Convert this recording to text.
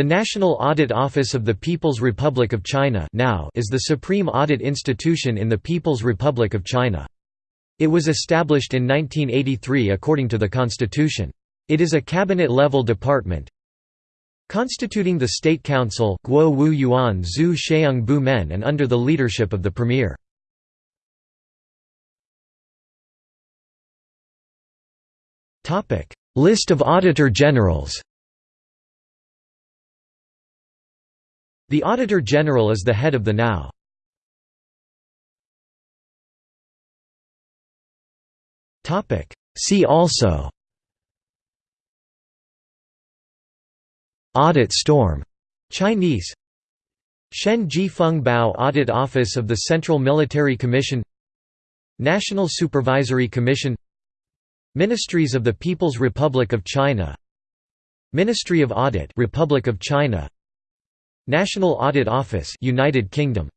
The National Audit Office of the People's Republic of China now is the supreme audit institution in the People's Republic of China. It was established in 1983 according to the constitution. It is a cabinet-level department constituting the State Council Guo Wu Yuan Zhu Sheung Bu Men and under the leadership of the Premier. List of Auditor Generals The Auditor General is the head of the NAO. See also. Audit storm. Chinese. Shen Ji Feng Bao Audit Office of the Central Military Commission. National Supervisory Commission. Ministries of the People's Republic of China. Ministry of Audit Republic of China National Audit Office United Kingdom